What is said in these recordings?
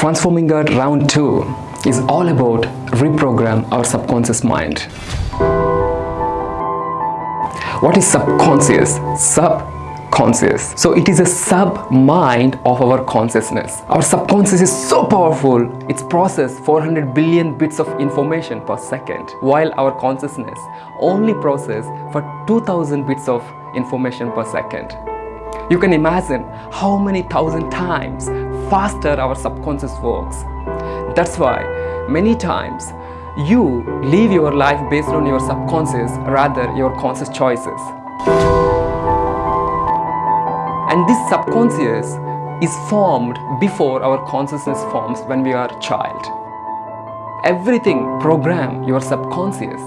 Transforming Gut Round 2 is all about reprogram our subconscious mind. What is subconscious? Subconscious. So it is a sub-mind of our consciousness. Our subconscious is so powerful, it's processed 400 billion bits of information per second, while our consciousness only process for 2000 bits of information per second. You can imagine how many thousand times faster our subconscious works. That's why many times you live your life based on your subconscious rather your conscious choices. And this subconscious is formed before our consciousness forms when we are a child. Everything program your subconscious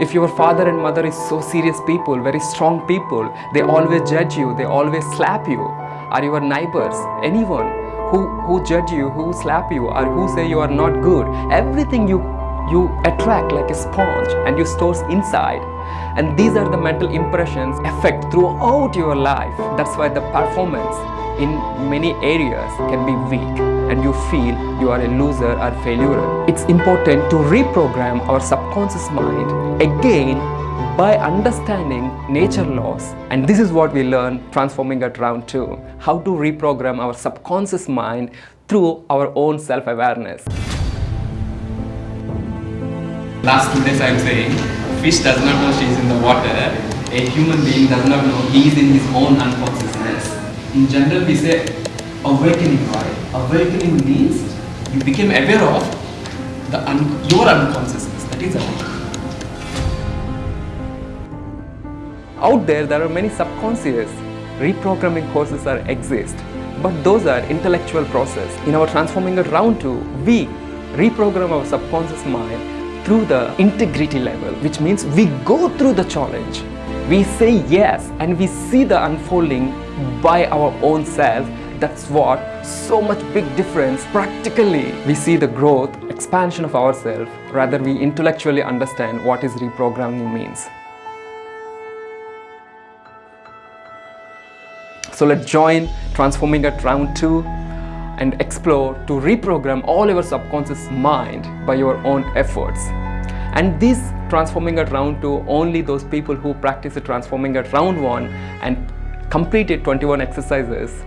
if your father and mother is so serious people, very strong people, they always judge you, they always slap you, or your neighbors, anyone who, who judge you, who slap you, or who say you are not good, everything you, you attract like a sponge and you store inside. And these are the mental impressions affect throughout your life. That's why the performance in many areas can be weak and you feel you are a loser or failure. It's important to reprogram our subconscious mind again by understanding nature laws and this is what we learn transforming at round 2 how to reprogram our subconscious mind through our own self-awareness. Last two days i'm saying fish does not know she's in the water. A human being does not know he is in his own unconsciousness. In general we say awakening right? Awakening means you became aware of the un your unconsciousness. That is awakening out there there are many subconscious reprogramming courses that exist but those are intellectual process. In our transforming it round to we reprogram our subconscious mind through the integrity level which means we go through the challenge. We say yes and we see the unfolding by our own self. That's what so much big difference practically. We see the growth expansion of ourselves rather we intellectually understand what is reprogramming means so let's join transforming at round 2 and explore to reprogram all your subconscious mind by your own efforts. And this transforming at round 2 only those people who practice the transforming at round 1 and completed 21 exercises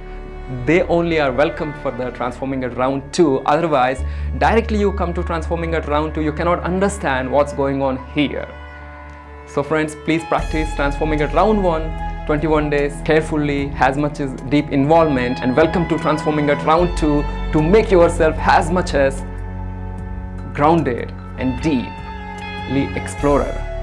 they only are welcome for the transforming at round 2 otherwise directly you come to transforming at round 2 you cannot understand what's going on here. So friends please practice transforming at round 1 21 days carefully as much as deep involvement. And welcome to transforming at round 2 to make yourself as much as grounded and deeply explorer